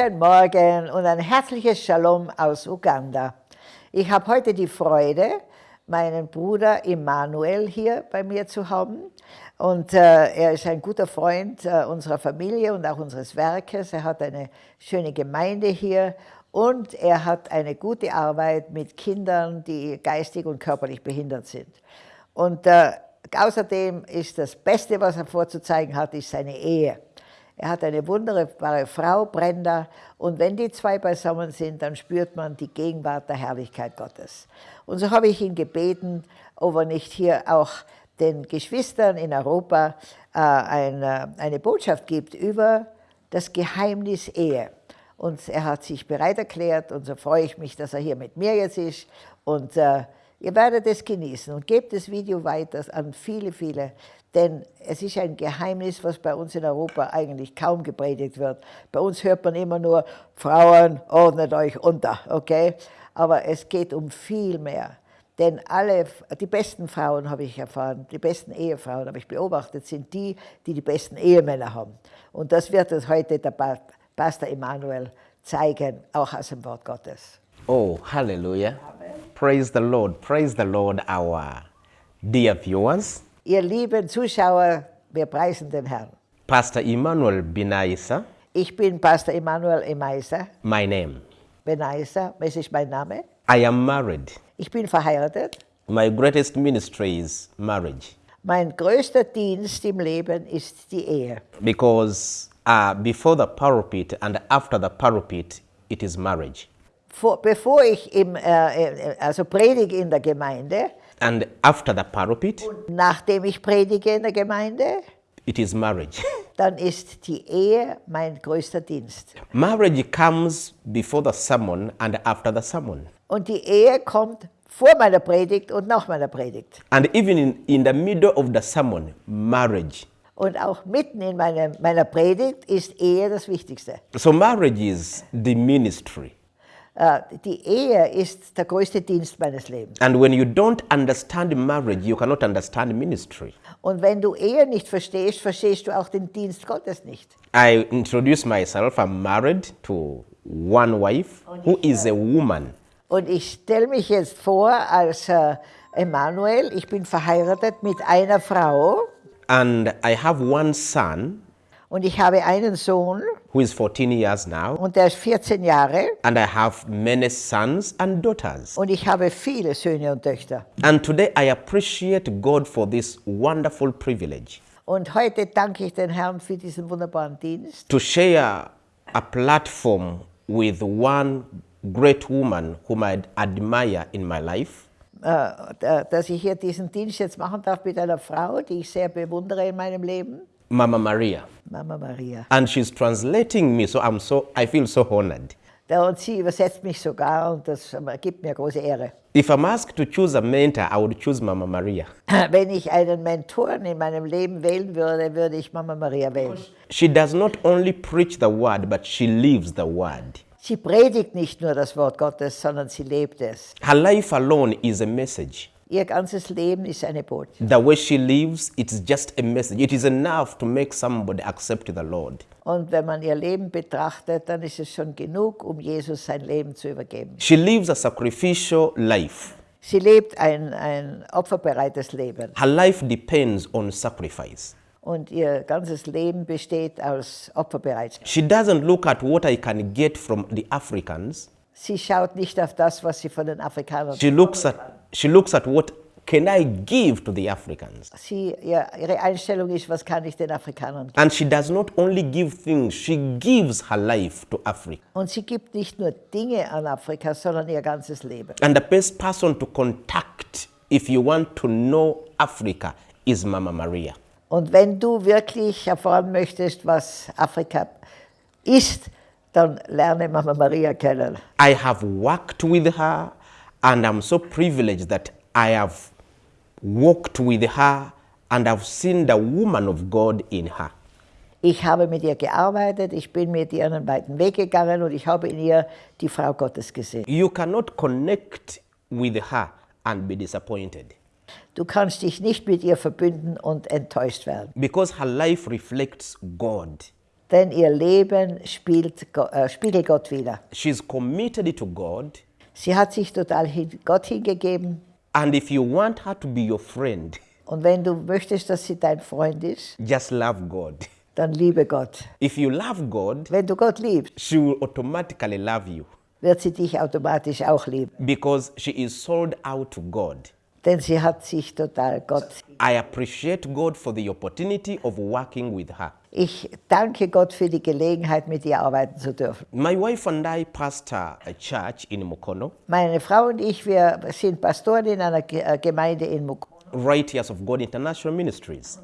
Guten Morgen und ein herzliches Shalom aus Uganda. Ich habe heute die Freude, meinen Bruder Immanuel hier bei mir zu haben. Und äh, er ist ein guter Freund äh, unserer Familie und auch unseres Werkes. Er hat eine schöne Gemeinde hier und er hat eine gute Arbeit mit Kindern, die geistig und körperlich behindert sind. Und äh, außerdem ist das Beste, was er vorzuzeigen hat, ist seine Ehe. Er hat eine wunderbare Frau, Brenda, und wenn die zwei beisammen sind, dann spürt man die Gegenwart der Herrlichkeit Gottes. Und so habe ich ihn gebeten, ob er nicht hier auch den Geschwistern in Europa äh, eine, eine Botschaft gibt über das Geheimnis Ehe. Und er hat sich bereit erklärt und so freue ich mich, dass er hier mit mir jetzt ist. Und äh, ihr werdet es genießen und gebt das Video weiter an viele, viele denn es ist ein Geheimnis, was bei uns in Europa eigentlich kaum gepredigt wird. Bei uns hört man immer nur, Frauen, ordnet euch unter, okay? Aber es geht um viel mehr. Denn alle, die besten Frauen habe ich erfahren, die besten Ehefrauen habe ich beobachtet, sind die, die die besten Ehemänner haben. Und das wird uns heute der Pastor Emanuel zeigen, auch aus dem Wort Gottes. Oh, Hallelujah. Amen. Praise the Lord. Praise the Lord, our dear viewers. Ihr lieben Zuschauer, wir preisen den Herrn. Pastor Emmanuel Benaisa. Ich bin Pastor Emmanuel Emaisa. My name. Benaisa, das ist mein Name. I am married. Ich bin verheiratet. My greatest ministry is marriage. Mein größter Dienst im Leben ist die Ehe. Because uh, before the pulpit and after the pulpit, it is marriage. Vor, bevor ich im, äh, also predige in der Gemeinde, And after the pulpit, nachdem ich predige in der Gemeinde, it is marriage. dann ist die Ehe mein größter Dienst. Marriage comes before the sermon and after the sermon. Und die Ehe kommt vor meiner Predigt und nach meiner Predigt. And even in, in the middle of the sermon, marriage. Und auch mitten in meiner, meiner Predigt ist Ehe das Wichtigste. So marriage is the ministry. Uh, die Ehe ist der größte Dienst meines Lebens. And when you don't understand marriage, you cannot understand ministry. Und wenn du Ehe nicht verstehst, verstehst du auch den Dienst Gottes nicht. I introduce myself. I'm married to one wife who is a woman. Und ich stelle mich jetzt vor als uh, Emanuel. Ich bin verheiratet mit einer Frau. And I have one son. Und ich habe einen Sohn. Who is 14 years now. Und der ist 14 Jahre. And I have many sons and daughters. Und ich habe viele Söhne und Töchter. And today I appreciate God for this wonderful privilege. Und heute danke ich den Herrn für diesen wunderbaren Dienst. To share a platform with one great woman whom I admire in my life. Uh, dass ich hier diesen Dienst jetzt machen darf mit einer Frau, die ich sehr bewundere in meinem Leben. Mama Maria. Mama Maria. And she's translating me, so I'm so I feel so honored. Und sie übersetzt mich sogar und das gibt mir große Ehre. If I'm asked to choose a mentor, I would choose Mama Maria. Wenn ich einen Mentoren in meinem Leben wählen würde, würde ich Mama Maria wählen. She does not only preach the word, but she lives the word. Sie predigt nicht nur das Wort Gottes, sondern sie lebt es. Her life alone is a message. Ihr ganzes Leben ist eine Botschaft. The way she lives, it's just a message. It is enough to make somebody accept the Lord. Und wenn man ihr Leben betrachtet, dann ist es schon genug, um Jesus sein Leben zu übergeben. She lives a sacrificial life. Sie lebt ein, ein opferbereites Leben. Her life depends on sacrifice. Und ihr ganzes Leben besteht aus Opferbereitschaft. She doesn't look at what I can get from the Africans. Sie schaut nicht auf das, was sie von den Afrikanern She looks at she looks at what can I give to the Africans. Sie, ja, ihre Einstellung ist, was kann ich den Afrikanern geben? And she does not only give things, she gives her life to Africa. Und sie gibt nicht nur Dinge an Afrika, sondern ihr ganzes Leben. And the best person to contact if you want to know Africa is Mama Maria. Und wenn du wirklich erfahren möchtest, was Afrika ist, dann lerne Mama Maria kennen. I have worked with her and I'm so privileged that I have walked with her and I've seen the woman of God in her. Ich habe mit ihr gearbeitet, ich bin mit ihr einen weiten Weg gegangen und ich habe in ihr die Frau Gottes gesehen. You cannot connect with her and be disappointed. Du kannst dich nicht mit ihr verbünden und enttäuscht werden. Because her life reflects God. denn ihr Leben spielt, äh, spiegelt Gott wider. She's committed to God. Sie hat sich total Gott hingegeben. And if you want her to be your friend, Und wenn du möchtest, dass sie dein Freund ist, just love God. dann liebe Gott. If you love God, Wenn du Gott liebst, she will automatically love you wird sie dich automatisch auch lieben. because she is sold out to God. Denn sie hat sich total Gott. I appreciate God for the opportunity of working with her. Ich danke Gott für die Gelegenheit, mit ihr arbeiten zu dürfen. My wife and I pastor a church in Mukono, Meine Frau und ich, wir sind Pastoren in einer äh, Gemeinde in Mukon. Righteous of God International Ministries.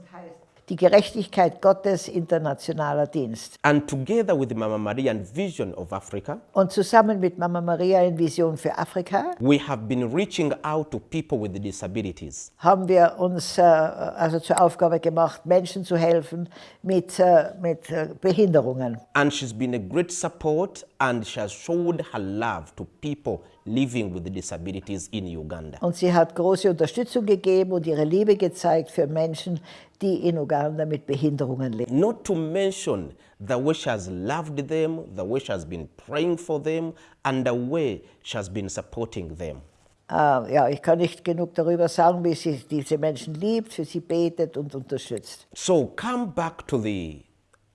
Die Gerechtigkeit Gottes internationaler Dienst. And together with Mama Maria and Vision of Africa, Und zusammen mit Mama Maria in Vision für Afrika we have been reaching out to people with disabilities. haben wir uns äh, also zur Aufgabe gemacht, Menschen zu helfen mit, äh, mit äh, Behinderungen. And she's been a great support and she has showed her love to people living with disabilities in Uganda. Und sie hat große Unterstützung gegeben und ihre Liebe gezeigt für Menschen, die in Uganda mit Behinderungen leben. Not to mention the way she has loved them, the way she has been praying for them, and the way she has been supporting them. Äh, ja, ich kann nicht genug darüber sagen, wie sie diese Menschen liebt, für sie betet und unterstützt. So come back to the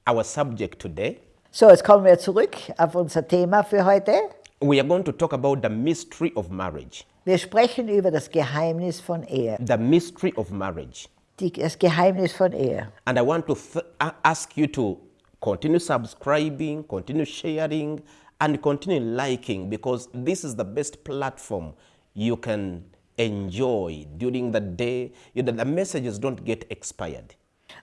our subject today. So, jetzt kommen wir zurück auf unser Thema für heute. We are going to talk about the mystery of marriage. Wir sprechen über das Geheimnis von Ehe. The mystery of marriage. Die, das Geheimnis von Ehe. And I want to ask you to continue subscribing, continue sharing, and continue liking because this is the best platform you can enjoy during the day. You know, the messages don't get expired.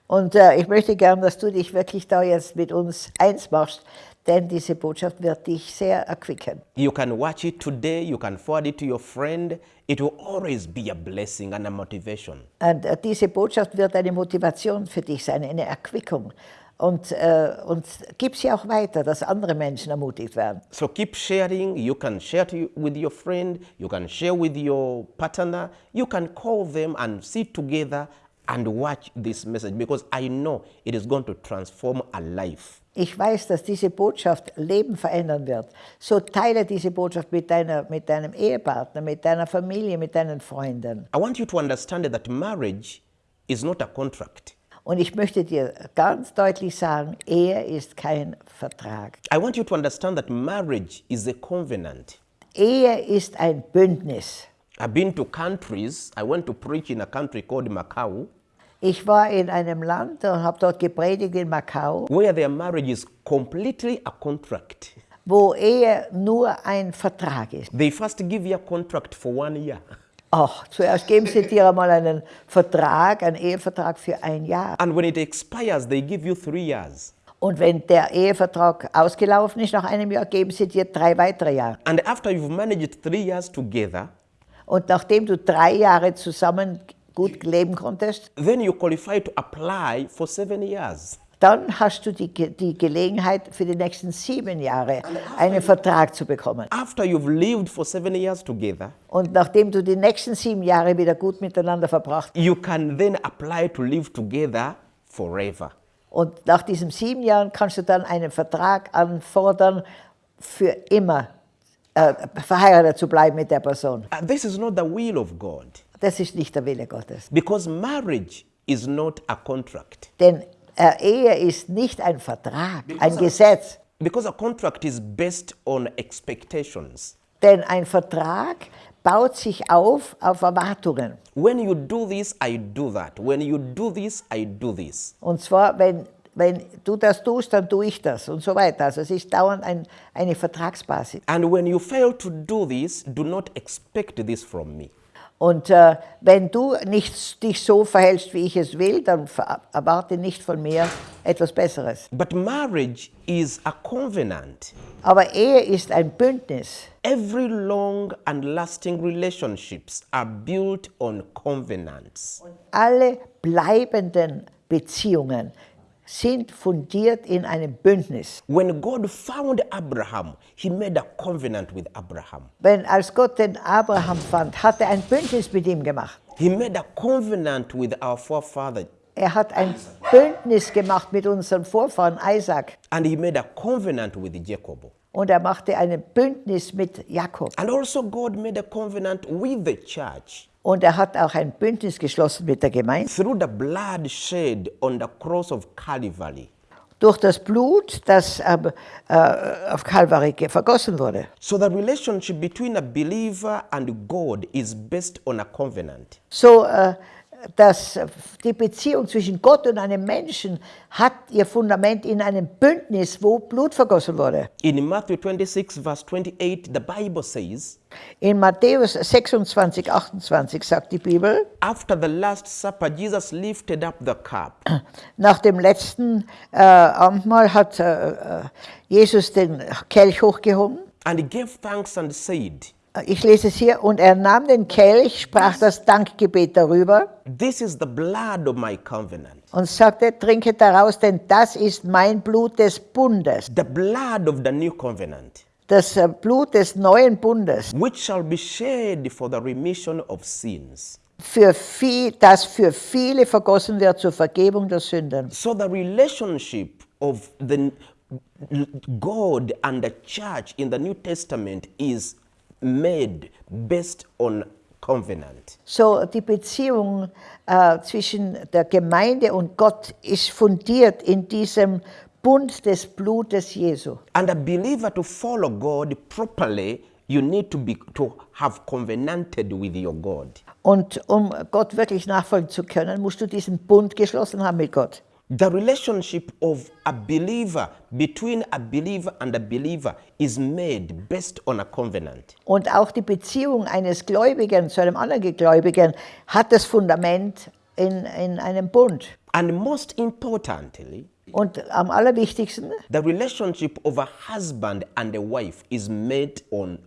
Und äh, ich möchte gern, dass du dich wirklich da jetzt mit uns eins machst, denn diese Botschaft wird dich sehr erquicken. You can watch it today, you can forward it to your friend. It will always be a blessing and a motivation. Und äh, diese Botschaft wird eine Motivation für dich sein, eine Erquickung. Und, äh, und gib sie auch weiter, dass andere Menschen ermutigt werden. So keep sharing. You can share to, with your friend, you can share with your partner, you can call them and sit together and watch this message because I know it is going to transform a life. Ich weiß, dass diese Botschaft Leben verändern wird. So teile diese Botschaft mit, deiner, mit deinem Ehepartner, mit deiner Familie, mit deinen Freunden. I want you to understand that marriage is not a contract. Und ich möchte dir ganz deutlich sagen, Ehe ist kein Vertrag. I want you to understand that marriage is a covenant. Ehe ist ein Bündnis. I've been to countries, I went to preach in a country called Macau, Ich war in einem Land und habe dort gepredigt in Macau, where their marriage is completely a contract. wo Ehe nur ein Vertrag ist. They first give you a contract for one year. Ach, zuerst geben sie dir einmal einen Vertrag, einen Ehevertrag für ein Jahr. And when it expires, they give you three years. Und wenn der Ehevertrag ausgelaufen ist, nach einem Jahr geben sie dir drei weitere Jahre. And after you've managed three years together, Und nachdem du drei Jahre zusammen gut leben konntest, then you qualify to apply for seven years. dann hast du die, die Gelegenheit für die nächsten sieben Jahre einen Vertrag zu bekommen. After you've lived for seven years together, Und nachdem du die nächsten sieben Jahre wieder gut miteinander verbracht you can then apply to live together forever. und nach diesen sieben Jahren kannst du dann einen Vertrag anfordern, für immer äh, verheiratet zu bleiben mit der Person. Uh, this is not the will of God Das ist nicht der Wille Gottes. because marriage is not a contract. Denn äh, Ehe ist nicht ein Vertrag, ein Gesetz. Because a contract is based on expectations. Denn ein Vertrag baut sich auf auf Erwartungen. When you do this, I do that. When you do this, I do this. Und zwar, wenn, wenn du das tust, dann tue ich das und so weiter. Also es ist dauernd ein, eine Vertragsbasis. And when you fail to do this, do not expect this from me. Und äh, wenn du nicht dich so verhältst, wie ich es will, dann erwarte nicht von mir etwas Besseres. But marriage is a covenant. Aber Ehe ist ein Bündnis. Every long and lasting relationships are built on covenants. Alle bleibenden Beziehungen sind fundiert in einem Bündnis. When God found Abraham, he made a covenant with Abraham. Wenn als Gott den Abraham fand, hat er ein Bündnis mit ihm gemacht. He made a covenant with our forefather Er hat ein Bündnis gemacht mit unserem Vorfahren Isaac. and he made a covenant with Jacob. Und er machte ein Bündnis mit Jakob. And also, God made a covenant with the church Und er hat auch ein Bündnis geschlossen mit der Gemeinde. through the blood shed on the cross of Calvary. Durch das Blut, das ähm, äh, auf Kalvari ge- vergossen wurde. So, the relationship between a believer and God is based on a covenant. So, äh, dass die Beziehung zwischen Gott und einem Menschen hat ihr Fundament in einem Bündnis, wo Blut vergossen wurde. In Matthew 26, verse 28, the Bible says, In Matthäus 26, 28 sagt die Bibel, After the Last Supper, Jesus lifted up the cup nach dem letzten äh, Abendmahl hat äh, äh, Jesus den Kelch hochgehoben. and he gave thanks and said, Ich lese es hier, und er nahm den Kelch, sprach das Dankgebet darüber. This is the blood of my covenant, und sagte, trinket daraus, denn das ist mein Blut des Bundes, the blood of the new covenant, das äh, Blut des neuen Bundes, which shall be shed for the remission of sins. für viel, das für viele vergossen wird zur Vergebung der Sünden. So the relationship of the God and the church in the New Testament is made based on covenant. So die Beziehung äh, zwischen der Gemeinde und Gott ist fundiert in diesem Bund des Blutes Jesu. And a believer to follow God properly, you need to be to have covenanted with your God. Und um Gott wirklich nachfolgen zu können, musst du diesen Bund geschlossen haben mit Gott. The relationship of a believer between a believer and a believer is made based on a covenant. Und auch die Beziehung eines Gläubigen zu einem anderen Gläubigen hat das Fundament in, in einem Bund. And most importantly, Und am allerwichtigsten, the relationship of a husband and a wife is made on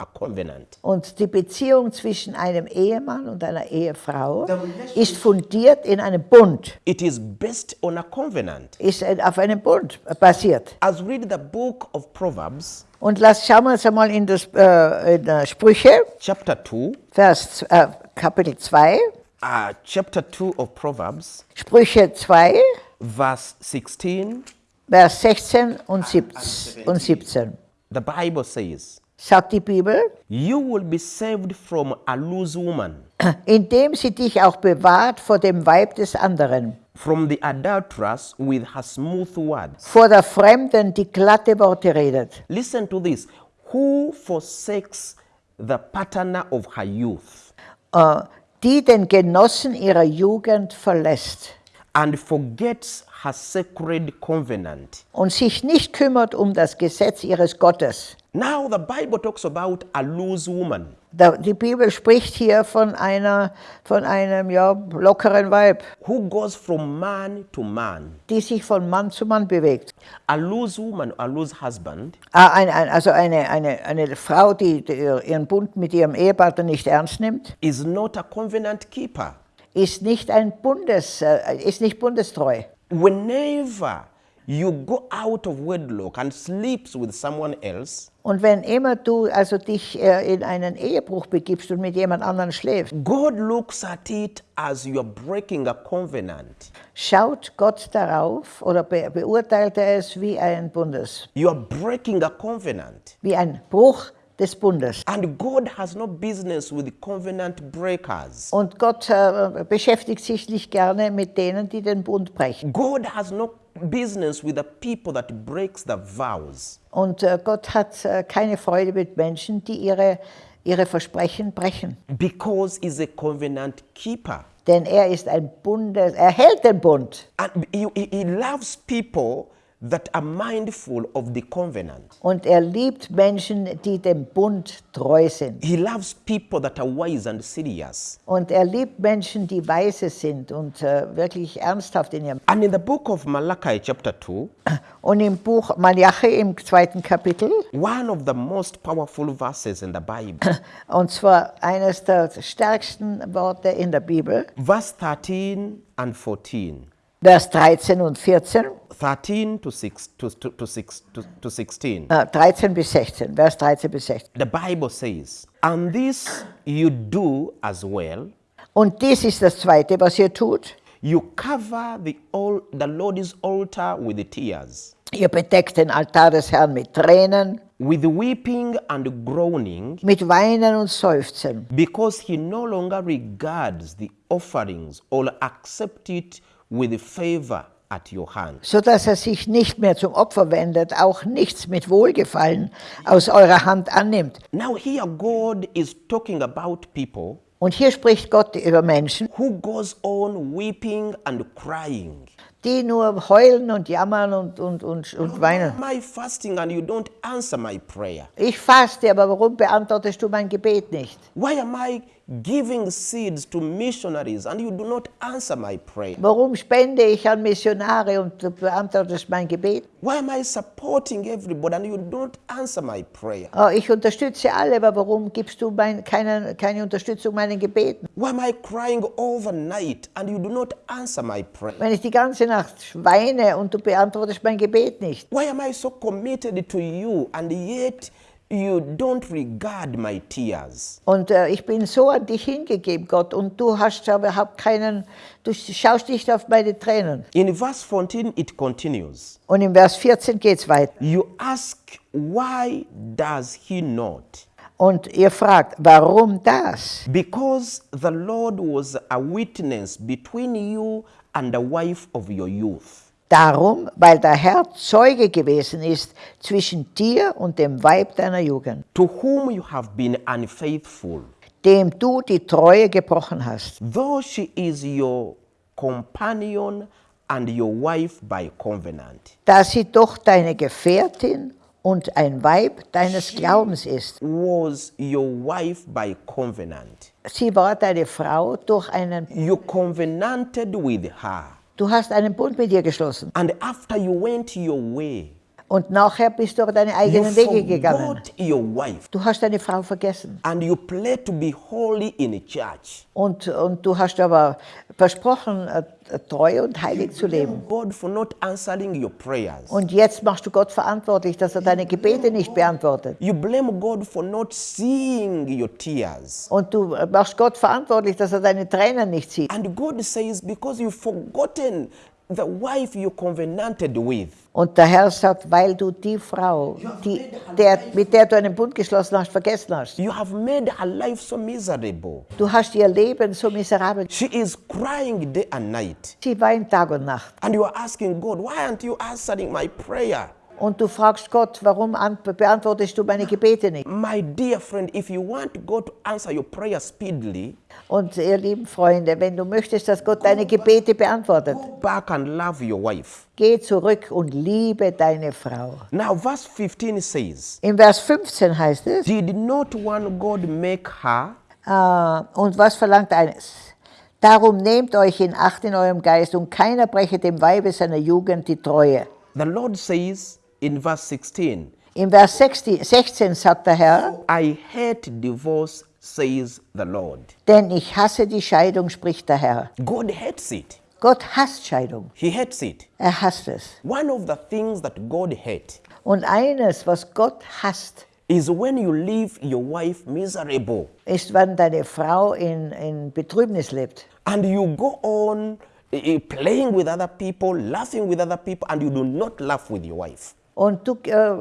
a covenant. und die Beziehung zwischen einem Ehemann und einer Ehefrau ist fundiert in einem Bund, It is based on a covenant. ist auf einem Bund basiert. As we read the book of Proverbs, Und lass, schauen wir uns einmal in, das, äh, in Sprüche, chapter 2, Vers, äh, Kapitel 2, uh, chapter 2 of Proverbs, Sprüche 2, verse 16, Vers 16 und 17. Und 17. the Bible says, Sagt die Bibel, You will be saved from a loose woman, indem sie dich auch bewahrt vor dem Weib des anderen, from the adulteress with her smooth words. vor der Fremden, die glatte Worte redet. Listen to this. Who forsakes the partner of her youth Äh, die den Genossen ihrer Jugend verlässt and forgets her sacred covenant? und sich nicht kümmert um das Gesetz ihres Gottes. Now, the Bible talks about a loose woman. Die Bibel spricht hier von, einer, von einem ja, lockeren Weib, who goes from man to man. die sich von Mann zu Mann bewegt. A loose woman, a loose husband, Ah, ein, ein, also eine, eine, eine Frau, die, die ihren Bund mit ihrem Ehepartner nicht ernst nimmt, is not a covenant keeper. ist nicht, ein Bundes, äh, ist nicht bundestreu. Whenever you go out of wedlock and sleeps with someone else, Und wenn immer du also dich äh, in einen Ehebruch begibst und mit jemand anderem schläfst, God looks at it as you're breaking a covenant. schaut Gott darauf oder be beurteilt er es wie ein Bundes, You're breaking a covenant. wie ein Bruch des Bundes. And God has no business with covenant breakers. Und Gott äh, beschäftigt sich nicht gerne mit denen, die den Bund brechen. God has no business with the people that breaks the vows. Und äh, Gott hat äh, keine Freude mit Menschen, die ihre, ihre Versprechen brechen. Because he's a covenant keeper. Denn er ist ein Bundes, er hält den Bund. And he, he, he loves people that are mindful of the covenant. Und er liebt Menschen, die dem Bund treu sind. He loves people that are wise and serious. Und er liebt Menschen, die weise sind und äh, wirklich ernsthaft in ihrem. And in the book of Malachi, chapter 2, Und im Buch Malachi im zweiten Kapitel, one of the most powerful verses in the Bible, und zwar eines der stärksten Worte in der Bibel, verse 13 and 14. Vers 13 und 14, 13 to, 6, to, to, to, 6, to, to 16. äh, 13 bis 16, Vers 13 bis 16. The Bible says, And this you do as well. Und dies ist das Zweite, was ihr tut. You cover the, al- the Lord's altar with tears, Ihr bedeckt den Altar des Herrn mit Tränen, with weeping and groaning, mit Weinen und Seufzen, because he no longer regards the offerings or accept it with favor at your hand. so dass er sich nicht mehr zum Opfer wendet, auch nichts mit Wohlgefallen aus eurer Hand annimmt. Now here God is talking about people Und hier spricht Gott über Menschen, who goes on weeping and crying. die nur heulen und jammern und, und, und, und weinen. I fasting and you don't answer my prayer? Ich faste, aber warum beantwortest du mein Gebet nicht? Why am I giving seeds to missionaries and you do not answer my prayer? Warum spende ich an Missionare und du beantwortest mein Gebet? Why am I supporting everybody and you don't answer my prayer? Oh, ich unterstütze alle, aber warum gibst du mein, keine, keine Unterstützung meinen Gebeten? Why am I crying all the night and you do not answer my prayer? Wenn ich die ganze Nacht weine und du beantwortest mein Gebet nicht? Why am I so committed to you and yet you don't regard my tears? Und äh, ich bin so an dich hingegeben, Gott, und du hast überhaupt keinen, du schaust nicht auf meine Tränen. In verse 14, it continues. Und im Vers 14 geht es weiter. You ask, why does he not? Und ihr fragt, warum das? Because the Lord was a witness between you and the wife of your youth. Darum, weil der Herr Zeuge gewesen ist zwischen dir und dem Weib deiner Jugend, to whom you have been unfaithful, dem du die Treue gebrochen hast. though she is your companion and your wife by covenant. Da sie doch deine Gefährtin und ein Weib deines Glaubens ist. Was your wife by covenant. Sie war deine Frau durch einen, You covenanted with her. Du hast einen Bund mit ihr geschlossen. And after you went your way, Und nachher bist du aber deine eigenen Wege gegangen. Du hast deine Frau vergessen. And you pledged to be holy in church. Und, und du hast aber versprochen, äh, treu und heilig zu leben. Und jetzt machst du Gott verantwortlich, dass er deine Gebete nicht beantwortet. You blame God for not seeing your tears. Und du machst Gott verantwortlich, dass er deine Tränen nicht sieht. And God says, because you've forgotten the wife you covenanted with, Und der Herr sagt, weil du die Frau, die, der, mit der du einen Bund geschlossen hast, vergessen hast. you have made her life so miserable. Du hast ihr Leben so miserabel. She is crying day and night. Sie weint Tag und Nacht. And you are asking God, why aren't you answering my prayer? Und du fragst Gott, warum an- beantwortest du meine Gebete nicht? My dear friend, if you want God to answer your prayer speedily, Und ihr lieben Freunde, wenn du möchtest, dass Gott deine Gebete beantwortet, go back and love your wife. geh zurück und liebe deine Frau. Now, verse 15 says, Im Vers 15 heißt es, Did not one God make her? äh, und was verlangt eines? Darum nehmt euch in Acht in eurem Geist und keiner breche dem Weibe seiner Jugend die Treue. The Lord says in verse 16, In Vers 16 16 sagt der Herr, I hate divorce, says the Lord. denn ich hasse die Scheidung, spricht der Herr. God hates it. Gott hasst Scheidung. He hates it. Er hasst es. One of the things that God hates Und eines, was Gott hasst, is when you leave your wife miserable ist, wenn deine Frau in, in Betrübnis lebt. and you go on eh, eh, playing with other people, laughing with other people, and you do not laugh with your wife. Und du äh,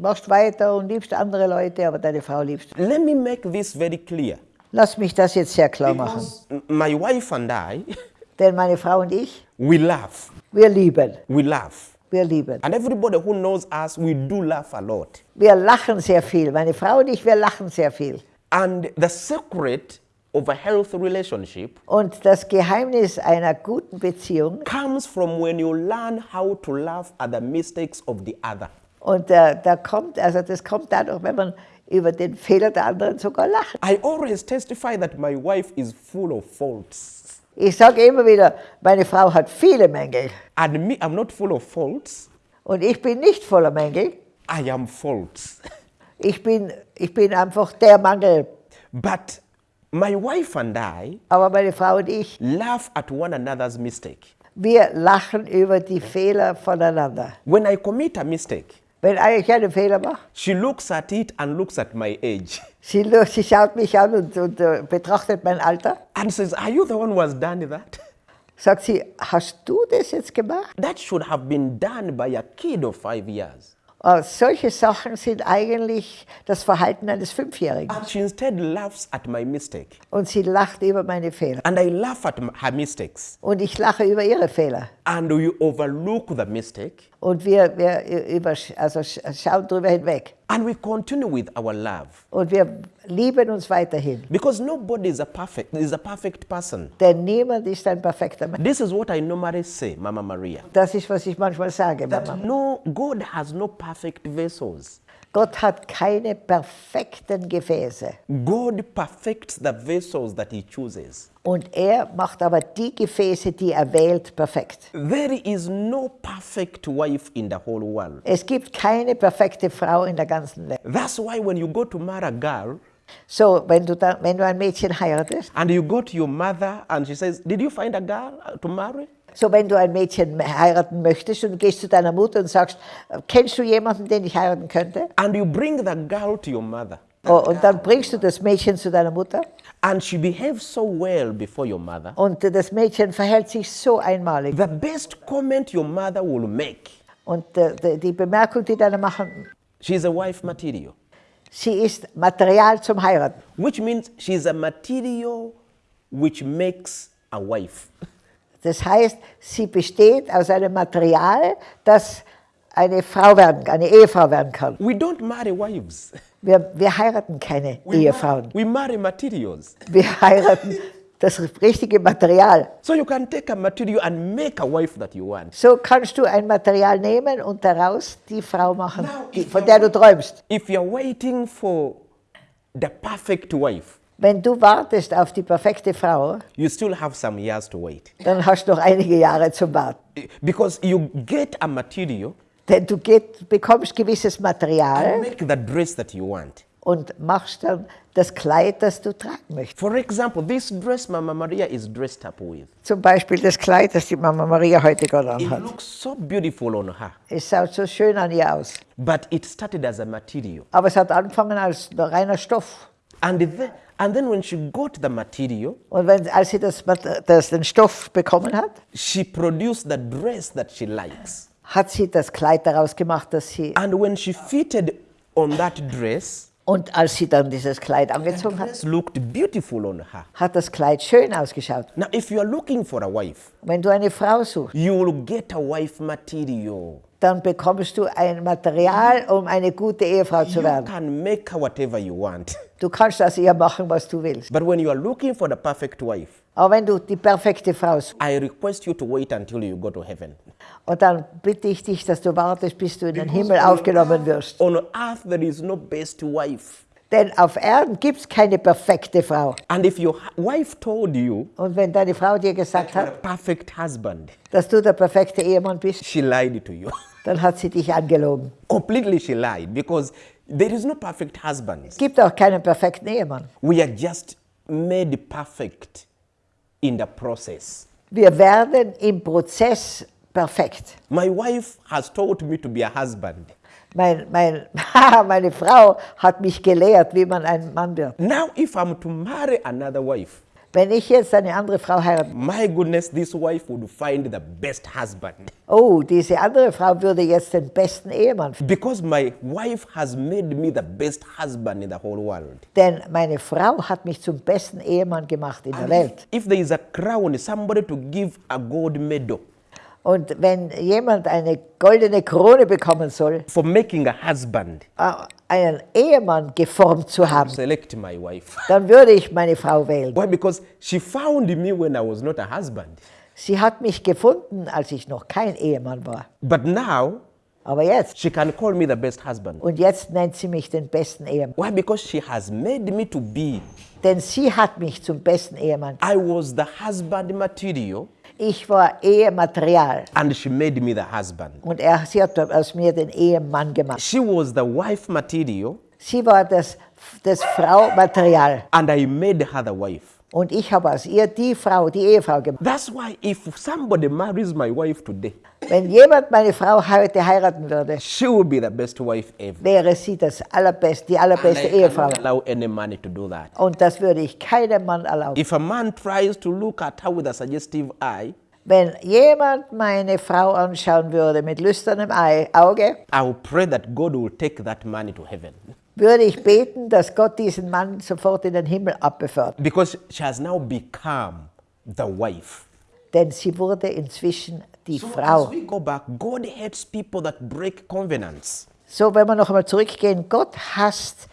machst weiter und liebst andere Leute, aber deine Frau liebst. Let me make this very clear. Lass mich das jetzt sehr klar machen. My wife and I, Denn meine Frau und ich, we laugh. wir lieben. We laugh. Wir lieben. And everybody who knows us, we do laugh a lot. Wir lachen sehr viel. Meine Frau und ich, wir lachen sehr viel. And the secret of a healthy relationship Und das Geheimnis einer guten Beziehung, comes from when you learn how to laugh at the mistakes of the other. und äh, da kommt, also das kommt dadurch, wenn man über den Fehler der anderen sogar lacht. I always testify that my wife is full of faults. Ich sage immer wieder, meine Frau hat viele Mängel. And me, I'm not full of faults. Und ich bin nicht voller Mängel. I am faults. Ich bin, ich bin einfach der Mangel. But my wife and I Aber meine Frau und ich, laugh at one another's mistake. wir lachen über die Fehler voneinander. When I commit a mistake, Wenn ich einen Fehler mache, she looks at it and looks at my age sie, sie schaut mich an und, und äh, betrachtet mein Alter. and says, Are you the one who has done that? Sagt sie, hast du das jetzt gemacht? That should have been done by a kid of five years. Äh, solche Sachen sind eigentlich das Verhalten eines Fünfjährigen. And she instead laughs at my mistake. Und sie lacht über meine Fehler. And I laugh at her mistakes. Und ich lache über ihre Fehler. And we overlook the mistake. Und wir, wir über, also sch- schauen drüber hinweg. And we continue with our love. Und wir lieben uns weiterhin. Because nobody is a perfect, is a perfect person. Denn niemand ist ein perfekter Mensch. This is what I normally say, Mama Maria. Das ist, was ich manchmal sage, Mama. That no, God has no perfect vessels. Gott hat keine perfekten Gefäße. God perfects the vessels that He chooses. Und er macht aber die Gefäße, die er wählt, perfekt. There is no perfect wife in the whole world. Es gibt keine perfekte Frau in der ganzen Welt. That's why when you go to marry a girl So, wenn du, da, wenn du ein Mädchen heiratest, and you go to your mother and she says, Did you find a girl to marry? So wenn du ein Mädchen heiraten möchtest und gehst zu deiner Mutter und sagst, kennst du jemanden, den ich heiraten könnte? And you bring the girl to your mother Oh, und dann bringst du das Mädchen zu deiner Mutter and she behaves so well before your mother. und das Mädchen verhält sich so einmalig. The best comment your mother will make Und äh, die- die Bemerkung, die deine machen, she's a wife material, sie ist Material zum Heiraten. which means she's a material which makes a wife. Das heißt, sie besteht aus einem Material, das eine Frau werden, eine Ehefrau werden kann. We don't marry wives. Wir, wir heiraten keine We, Ehefrauen. we marry materials. Wir heiraten das richtige Material. So you can take a material and make a wife that you want. So kannst du ein Material nehmen und daraus die Frau machen, Now, die, von der du träumst. If you're waiting for the perfect wife, Wenn du wartest auf die perfekte Frau, you still have some years to wait. dann hast du noch einige Jahre zum Warten. Because you get a material Denn du geht, bekommst gewisses and Material make the dress that you want. und machst dann das Kleid, das du tragen möchtest. For example, this dress Mama Maria is dressed up with. Zum Beispiel das Kleid, das die Mama Maria heute gerade It anhat. looks so beautiful on her, Es schaut so schön an ihr aus. but it started as a material. Aber es hat angefangen als reiner Stoff. And then, and then when she got the material, Und wenn, als sie das, das, den Stoff bekommen hat, she produced the dress that she likes. hat sie das Kleid daraus gemacht, das sie. And when she fitted on that dress, Und als sie dann dieses Kleid angezogen hat, it looked beautiful on her. hat das Kleid schön ausgeschaut. Now, if you are looking for a wife, Wenn du eine Frau suchst, you will get a wife material. Dann bekommst du ein Material, um eine gute Ehefrau zu You werden. can make her whatever you want. Du kannst aus ihr machen, was du willst. But when you are looking for the perfect wife, Aber wenn du die perfekte Frau suchst, I request you to wait until you go to heaven. und dann bitte ich dich, dass du wartest, bis du in den Himmel aufgenommen wirst. On earth, there is no best wife. Denn auf Erden gibt es keine perfekte Frau. And if your wife told you, Und wenn deine Frau dir gesagt a hat, perfect husband, dass du der perfekte Ehemann bist, she lied to you. dann hat sie dich angelogen. Completely, she lied because there is no perfect husband. Es gibt auch keinen perfekten Ehemann. We are just made perfect in the process. Wir werden im Prozess perfekt. My wife has taught me to be a husband. Mein, mein, meine Frau hat mich gelehrt, wie man ein Mann wird. Now, if I'm to marry another wife, Wenn ich jetzt eine andere Frau heirate, my goodness, this wife would find the best husband. oh, diese andere Frau würde jetzt den besten Ehemann finden. Because my wife has made me the best husband in the whole world. Denn meine Frau hat mich zum besten Ehemann gemacht in der Welt. If there is a crown, somebody to give a gold medal Und wenn jemand eine goldene Krone bekommen soll, for making a husband, einen Ehemann geformt zu haben, select my wife. dann würde ich meine Frau wählen. Why? Because she found me when I was not a husband. Sie hat mich gefunden, als ich noch kein Ehemann war. But now, Aber jetzt, she can call me the best husband. und jetzt nennt sie mich den besten Ehemann. Why? Because she has made me to be. Denn sie hat mich zum besten Ehemann. I was the husband material, Ich war Ehematerial. and she made me the husband. Und er, sie hat aus mir den Ehemann gemacht. She was the wife material, Sie war das, das Frau-Material. and I made her the wife. Und ich habe aus ihr die Frau, die Ehefrau gemacht. That's why if somebody marries my wife today, Wenn jemand meine Frau heute heiraten würde, she will be the best wife ever. wäre sie das allerbeste, die And allerbeste I Ehefrau. allow any man to do that. Und das würde ich keinem Mann erlauben. If a man tries to look at her with a suggestive eye, Wenn jemand meine Frau anschauen würde mit lüsternem Auge, I will pray that God will take that money to heaven. Würde ich beten, dass Gott diesen Mann sofort in den Himmel abbefördert. Because she has now become the wife. Denn sie wurde inzwischen die So Frau. as we go back, God hates people that break covenants. So, wenn wir noch einmal zurückgehen, Gott hasst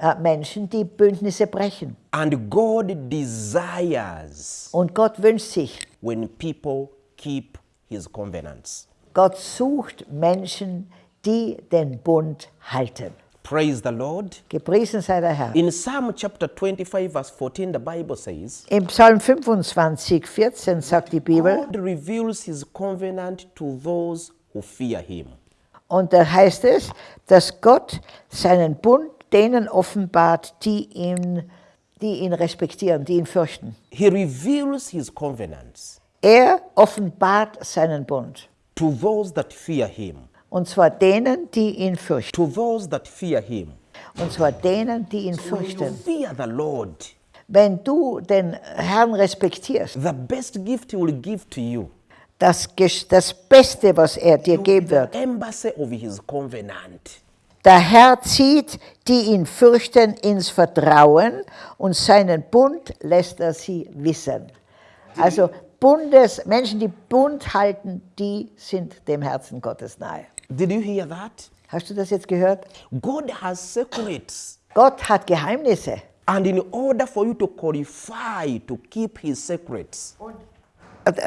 äh, Menschen, die Bündnisse brechen. And God desires Und Gott wünscht sich, when people keep his covenants. Gott sucht Menschen, die den Bund halten. Praise the Lord. Gepriesen sei der Herr. In Psalm chapter 25, verse 14, the Bible says, Im Psalm 25, 14 sagt die Bibel, God reveals his covenant to those who fear him. und da heißt es, dass Gott seinen Bund denen offenbart, die ihn, die ihn respektieren, die ihn fürchten. He reveals his covenants Er offenbart seinen Bund. to those that fear him. Und zwar denen, die ihn fürchten. To those that fear him. Und zwar denen, die ihn you fürchten. fear the Lord, Wenn du den Herrn respektierst, the best gift he will give to you, das, das Beste, was er dir geben wird, the embassy of his covenant. Der Herr zieht, die ihn fürchten, ins Vertrauen und seinen Bund lässt er sie wissen. Also Bundes, Menschen, die Bund halten, die sind dem Herzen Gottes nahe. Did you hear that? Hast du das jetzt gehört? God has secrets. Gott hat Geheimnisse. And in order for you to qualify to keep his secrets,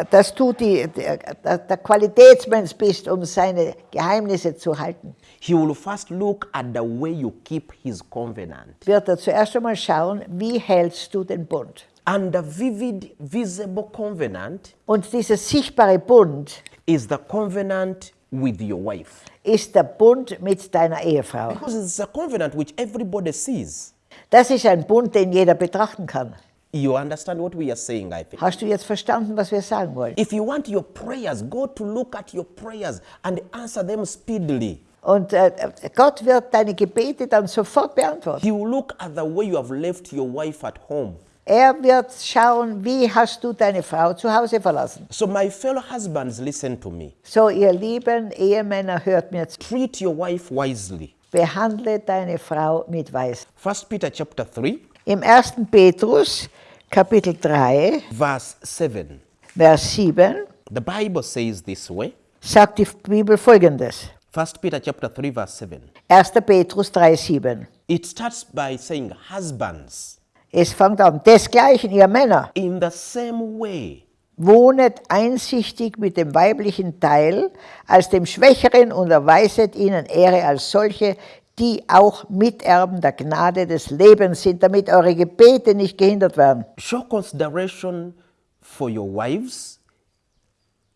Dass du die, der, der Qualitätsmensch bist, um seine Geheimnisse zu halten, he will first look at the way you keep his covenant. wird er zuerst einmal schauen, wie hältst du den Bund. And the vivid, visible covenant Und dieser sichtbare Bund is the covenant with your wife. ist der Bund mit deiner Ehefrau. Because it's a covenant which everybody sees. Das ist ein Bund, den jeder betrachten kann. You understand what we are saying, I think. Hast du jetzt verstanden, was wir sagen wollen? If you want your prayers, God to look at your prayers and answer them speedily. Und äh, Gott wird deine Gebete dann sofort beantworten. He will look at the way you have left your wife at home. Er wird schauen, wie hast du deine Frau zu Hause verlassen. So, my fellow husbands, listen to me. So, ihr lieben Ehemänner, hört mir zu. Treat your wife wisely. Behandle deine Frau mit Weisheit. First Peter chapter 3, Im 1. Petrus, Kapitel 3, verse 7. Vers 7, The Bible says this way. sagt die Bibel folgendes. First Peter chapter 3, verse 7. 1. Petrus 3, 7. It starts by saying, Husbands, Es fängt an, desgleichen, ihr Männer, in the same way, wohnet einsichtig mit dem weiblichen Teil als dem Schwächeren und erweiset ihnen Ehre als solche, die auch Miterben der Gnade des Lebens sind, damit eure Gebete nicht gehindert werden. show consideration for your wives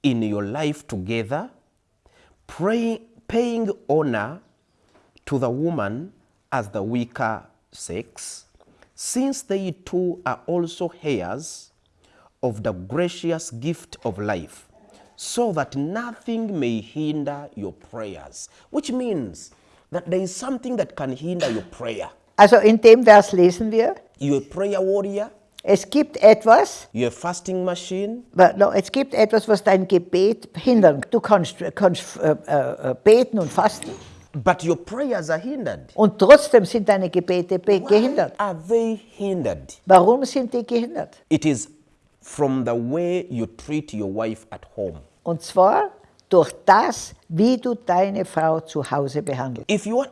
in your life together, pray, paying honor to the woman as the weaker sex, since they too are also heirs of the gracious gift of life, so that nothing may hinder your prayers. Which means that there is something that can hinder your prayer. Also in dem Vers lesen wir, You're prayer warrior, es gibt etwas, you're fasting machine, But no, es gibt etwas, was dein Gebet hindern. Du kannst, kannst äh, äh, äh beten und fasten but your prayers are hindered. und trotzdem sind deine Gebete be- gehindert. Are they hindered? Warum sind die gehindert? It is from the way you treat your wife at home. Und zwar durch das, wie du deine Frau zu Hause behandelst. If you want,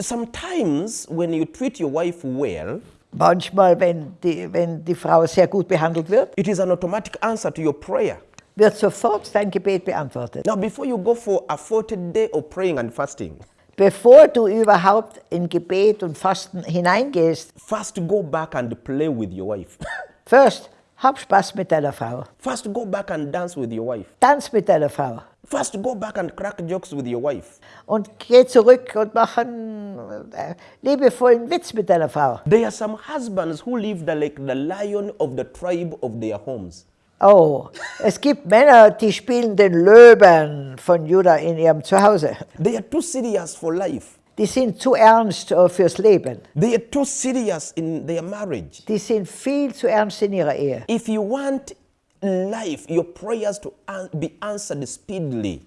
sometimes when you treat your wife well, Manchmal, wenn die, wenn die Frau sehr gut behandelt wird, it is an automatic answer to your prayer. wird sofort dein Gebet beantwortet. Now, before you go for a 40 day of praying and fasting, Bevor du überhaupt in Gebet und Fasten hineingehst, first go back and play with your wife. first, hab Spaß mit deiner Frau. first go back and dance with your wife. Tanz mit deiner Frau. First go back and crack jokes with your wife. Und geh zurück und mach einen äh, liebevollen Witz mit deiner Frau. There are some husbands who live the, like the lion of the tribe of their homes. Oh, es gibt Männer, die spielen den Löwen von Judah in ihrem Zuhause. They are too serious for life. Die sind zu ernst äh, fürs Leben. They are too serious in their marriage. Die sind viel zu ernst in ihrer Ehe. If you want life, your prayers to be answered speedily,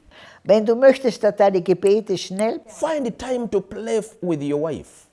Wenn du möchtest, dass deine Gebete schnell, find time to play with your wife.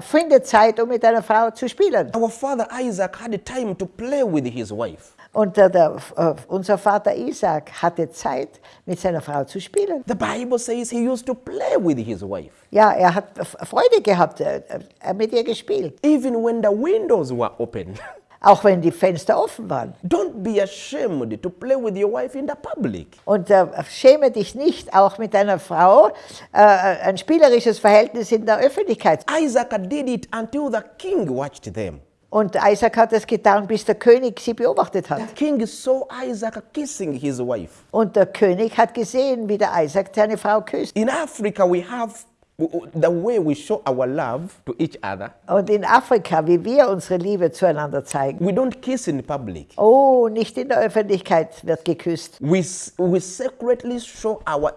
finde Zeit, um mit deiner Frau zu spielen. Our father Isaac had time to play with his wife. Und der, der, äh, unser Vater Isaac hatte Zeit, mit seiner Frau zu spielen. The Bible says he used to play with his wife. Ja, er hat Freude gehabt, er hat mit ihr gespielt. Even when the windows were open. Auch wenn die Fenster offen waren. Don't be ashamed to play with your wife in the public. Und äh, schäme dich nicht, auch mit deiner Frau äh, ein spielerisches Verhältnis in der Öffentlichkeit. Isaac did it until the king watched them. Und Isaac hat es getan, bis der König sie beobachtet hat. The king saw Isaac kissing his wife. Und der König hat gesehen, wie der Isaac seine Frau küsst. In Africa, we have the way we show our love to each other. Und in Afrika, wie wir unsere Liebe zueinander zeigen. We don't kiss in public. Oh, nicht in der Öffentlichkeit wird geküsst. We, we secretly show our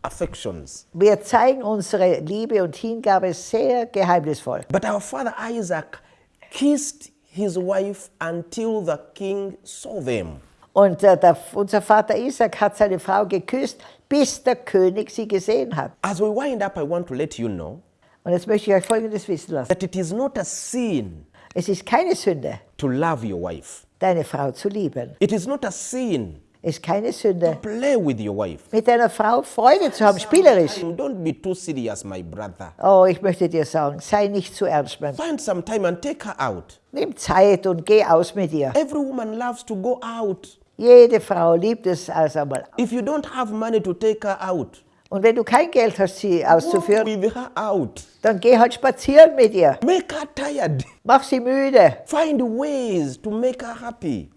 affections. Wir zeigen unsere Liebe und Hingabe sehr geheimnisvoll. But our father Isaac kissed his wife until the king saw them. Und äh, der, unser Vater Isaac hat seine Frau geküsst, bis der König sie gesehen hat. As we wind up, I want to let you know Und jetzt möchte ich euch Folgendes wissen lassen. that it is not a sin Es ist keine Sünde, to love your wife. deine Frau zu lieben. It is not a sin ist keine Sünde, play with your wife. mit deiner Frau Freude zu haben, spielerisch. Don't be too serious, my brother. Oh, ich möchte dir sagen, sei nicht zu ernst, Mann. Find some time and take her out. Nimm Zeit und geh aus mit ihr. Every woman loves to go out. Jede Frau liebt es also einmal. If you don't have money to take her out, Und wenn du kein Geld hast, sie auszuführen, out. dann geh halt spazieren mit ihr. Make her tired. Mach sie müde. Find ways to make her happy.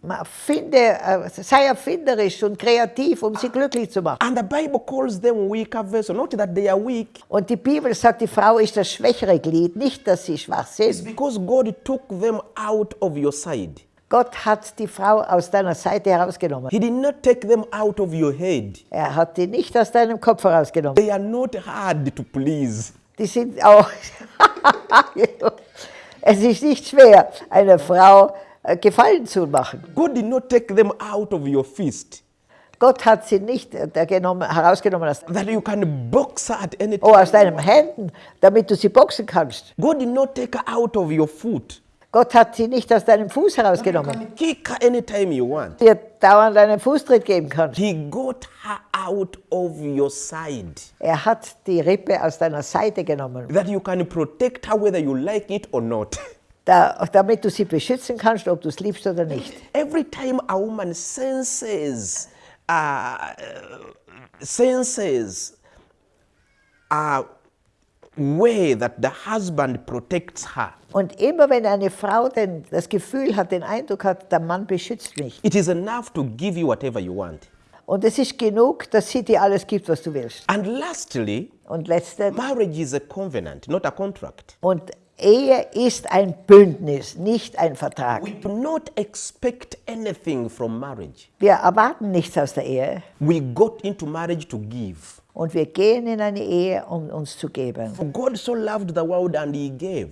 Finde, äh, sei erfinderisch und kreativ, um sie glücklich zu machen. And the Bible calls them weaker vessels. Not that they are weak, Und die Bibel sagt, die Frau ist das schwächere Glied, nicht, dass sie schwach it's sind. because God took them out of your side. Gott hat die Frau aus deiner Seite herausgenommen. He did not take them out of your head. Er hat die nicht aus deinem Kopf herausgenommen. They are not hard to please. Die sind auch. es ist nicht schwer, einer Frau äh, Gefallen zu machen. God did not take them out of your fist Gott hat sie nicht äh, genommen, herausgenommen aus, that you can box at any oh, time. aus deinen Händen, damit du sie boxen kannst. God did not take out of your foot. Gott hat sie nicht aus deinem Fuß herausgenommen, can kick her anytime you want. dir dauernd einen Fußtritt geben kannst. He got her out of your side. Er hat die Rippe aus deiner Seite genommen, That you can protect her whether you like it or not. da, damit du sie beschützen kannst, ob du es liebst oder nicht. Every time a woman senses, uh, senses a way that the husband protects her, Und immer wenn eine Frau denn das Gefühl hat, den Eindruck hat, der Mann beschützt mich. it is enough to give you whatever you want. Und es ist genug, dass sie dir alles gibt, was du willst. And lastly, Und letzte, marriage is a covenant, not a contract. und Ehe ist ein Bündnis, nicht ein Vertrag. We do not expect anything from marriage. Wir erwarten nichts aus der Ehe We got into marriage to give. Und wir gehen in eine Ehe, um uns zu geben. For God so loved the world and he gave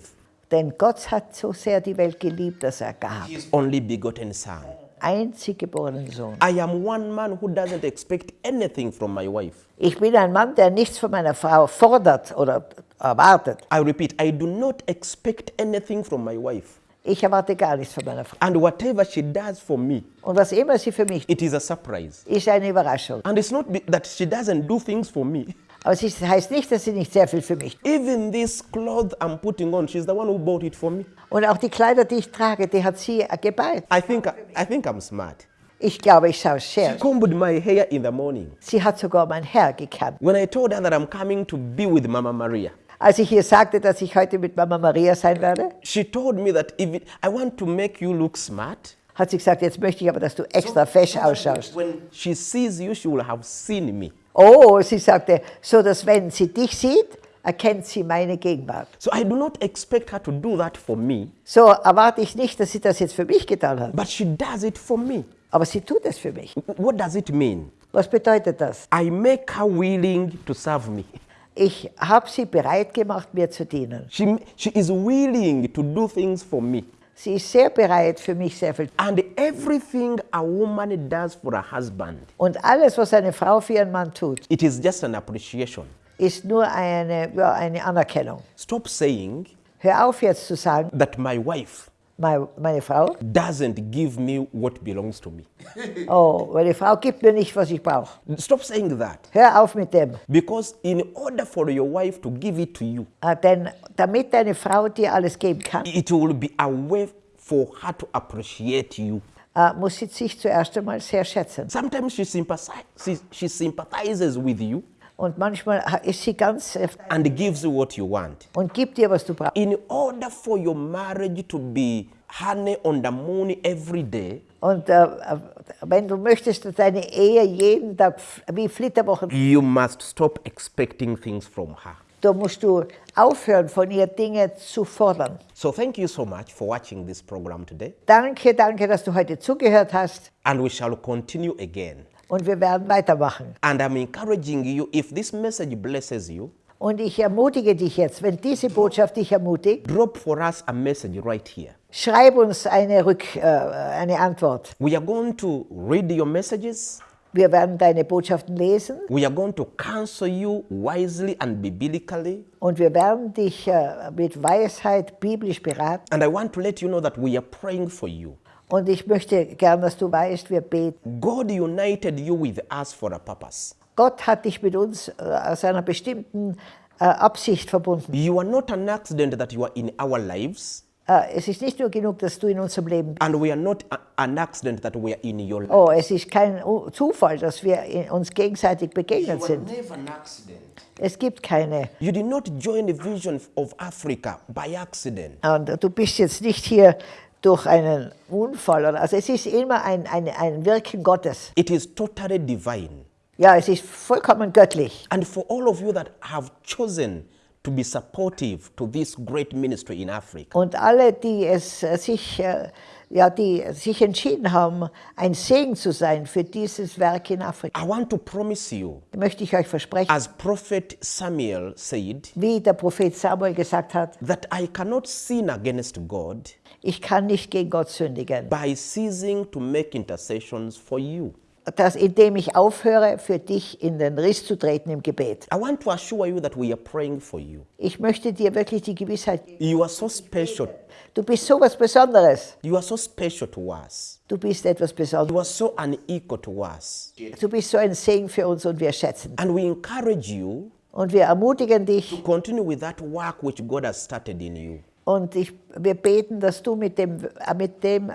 Denn Gott hat so sehr die Welt geliebt, dass er gab. his only begotten son. Einzig geborenen Sohn. I am one man who doesn't expect anything from my wife. Ich bin ein Mann, der nichts von meiner Frau fordert oder erwartet. I repeat, I do not expect anything from my wife. Ich erwarte gar nichts von meiner Frau. And whatever she does for me, Und was immer sie für mich it is a surprise. ist eine Überraschung. And it's not be- that she doesn't do things for me. Aber es ist- heißt nicht, dass sie nicht sehr viel für mich tut. Even this cloth I'm putting on, she's the one who bought it for me. Und auch die Kleider, die ich trage, die hat sie geballt. I think, I think I'm smart. Ich glaube, ich schaue sehr. Combed my hair in the morning. Sie hat sogar mein Herr gekannt. When I told her that I'm coming to be with Mama Maria, Als ich ihr sagte, dass ich heute mit Mama Maria sein werde, she told me that if it, I want to make you look smart, hat sie gesagt, jetzt möchte ich aber, dass du extra fesch ausschaust. when she sees you, she will have seen me. Oh, sie sagte, so dass wenn sie dich sieht, erkennt sie meine Gegenwart. So I do not expect her to do that for me, So erwarte ich nicht, dass sie das jetzt für mich getan hat, but she does it for me. aber sie tut es für mich. What does it mean? Was bedeutet das? I make her willing to serve me. Ich habe sie bereit gemacht, mir zu dienen. She, she is willing to do things for me. Sie ist sehr bereit, für mich sehr viel. And everything a woman does for her husband, Und alles, was eine Frau für ihren Mann tut, it is just an appreciation. ist nur eine, ja, eine Anerkennung. Stop saying Hör auf jetzt zu sagen, that my wife meine, meine Frau, doesn't give me what belongs to me. oh, meine Frau gibt mir nicht, was ich brauche. Stop saying that. Hör auf mit dem. Because in order for your wife to give it to you, Äh, Denn damit deine Frau dir alles geben kann, it will be a way for her to appreciate you. äh, muss sie sich zuerst einmal sehr schätzen. Sometimes she, sympathize, she, she sympathizes with you Und manchmal ist sie ganz äh, and gives you what you want. und gibt dir, was du brauchst. In order for your marriage to be honey on the moon every day, Und äh, äh wenn du möchtest, dass deine Ehe jeden Tag wie Flitterwochen, you must stop expecting things from her. da musst du aufhören, von ihr Dinge zu fordern. So thank you so much for watching this program today. Danke, danke, dass du heute zugehört hast. And we shall continue again. Und wir werden weitermachen. And I'm encouraging you, if this message blesses you, Und ich ermutige dich jetzt, wenn diese Botschaft dich ermutigt, drop for us a message right here. schreib uns eine, Rück, äh, eine Antwort. We are going to read your messages. Wir werden deine Botschaften lesen We are going to counsel you wisely and biblically. und wir werden dich äh, mit Weisheit biblisch beraten. And I want to let you know that we are praying for you. Und ich möchte gern, dass du weißt, wir beten. God united you with us for a purpose. Gott hat dich mit uns äh, aus einer bestimmten äh, Absicht verbunden. You are not an accident that you are in our lives, Äh, es ist nicht nur genug, dass du in unserem Leben bist. and we are not a- an accident that we are in your life. Oh, es ist kein Zufall, dass wir in- uns gegenseitig begegnet sind. never an accident. Es gibt keine. You did not join the vision of Africa by accident. Und du bist jetzt nicht hier durch einen Unfall. Also es ist immer ein, ein, ein Wirken Gottes. It is totally divine. Ja, es ist vollkommen göttlich. And for all of you that have chosen to be supportive to this great ministry in Africa, Und alle, die es äh, sich, äh, ja, die sich entschieden haben, ein Segen zu sein für dieses Werk in Afrika, I want to promise you, möchte ich euch versprechen, as Prophet Samuel said, wie der Prophet Samuel gesagt hat, that I cannot sin against God ich kann nicht gegen Gott sündigen, by ceasing to make intercessions for you. dass indem ich aufhöre, für dich in den Riss zu treten im Gebet. I want to assure you that we are praying for you. Ich möchte dir wirklich die Gewissheit geben, You are so special. du bist so was Besonderes. You are so special to us. Du bist etwas You Besonderes. are so unequal to us. Du bist so ein Segen für uns und wir schätzen. And we encourage you Und wir ermutigen dich to continue with that work which God has started in you. Und ich, wir beten, dass du mit dem, mit dem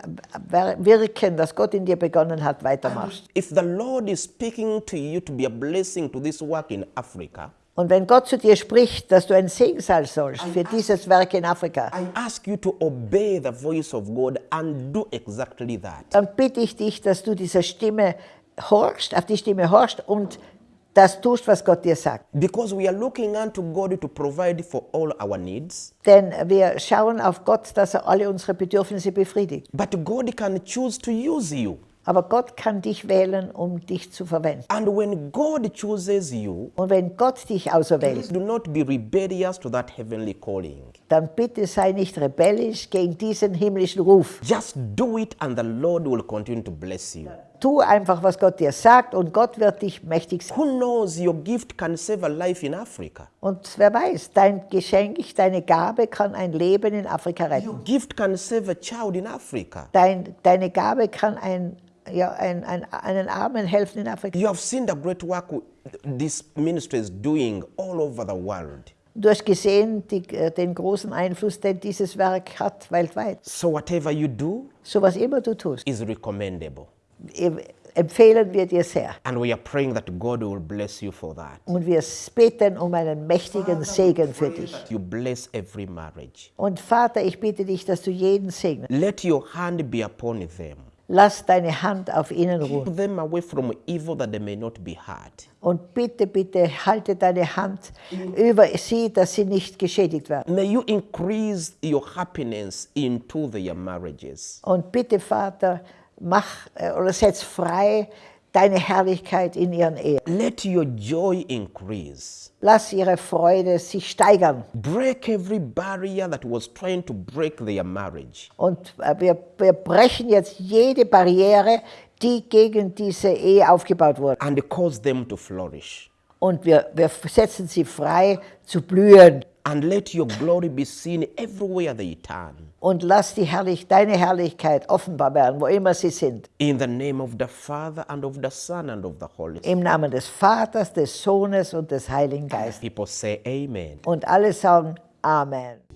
Wirken, das Gott in dir begonnen hat, weitermachst. If the Lord is speaking to you to be a blessing to this work in Africa, Und wenn Gott zu dir spricht, dass du ein Segen sein sollst für dieses Werk in Afrika, exactly dann bitte ich dich, dass du dieser Stimme horchst, auf die Stimme horchst und das tust, was Gott dir sagt. Because we are looking unto God to provide for all our needs. Denn wir schauen auf Gott, dass er alle unsere Bedürfnisse befriedigt. But God can choose to use you. Aber Gott kann dich wählen, um dich zu verwenden. And when God chooses you, Und wenn Gott dich auserwählt, do not be rebellious to that heavenly calling. dann bitte sei nicht rebellisch gegen diesen himmlischen Ruf. Just do it and the Lord will continue to bless you. Tu einfach, was Gott dir sagt und Gott wird dich mächtig sein. Who knows your gift can save a life in Africa? Und wer weiß, dein Geschenk, deine Gabe kann ein Leben in Afrika retten. Gift can save a child in Africa. Dein, deine Gabe kann ein, ja, ein, ein, einen Armen helfen in Afrika. You have seen the great work this ministry is doing all over the world. Du hast gesehen die, äh, den großen Einfluss, den dieses Werk hat weltweit. So whatever you do So was immer du tust, is recommendable. Em- empfehlen wir dir sehr. And we are praying that God will bless you for that. Und wir beten um einen mächtigen Segen für dich. You bless every marriage. Und Vater, ich bitte dich, dass du jeden segnest. Let your hand be upon them. Lass deine Hand auf ihnen ruhen. Keep them away from evil that they may not be hurt. Und bitte, bitte halte deine Hand über sie, dass sie nicht geschädigt werden. May you increase your happiness into their marriages. Und bitte, Vater, mach äh, oder setz frei deine Herrlichkeit in ihren Ehen. Let your joy increase. Lass ihre Freude sich steigern. Break every barrier that was trying to break their marriage. Und äh, wir, wir brechen jetzt jede Barriere, die gegen diese Ehe aufgebaut wurde. and cause them to flourish. Und wir, wir setzen sie frei zu blühen. And let your glory be seen everywhere they turn. Und lass die Herrlich, deine Herrlichkeit offenbar werden, wo immer sie sind. In the name of the Father and of the Son and of the Holy Spirit. Im Namen des Vaters, des Sohnes und des Heiligen Geistes. People say amen. Und alle sagen Amen.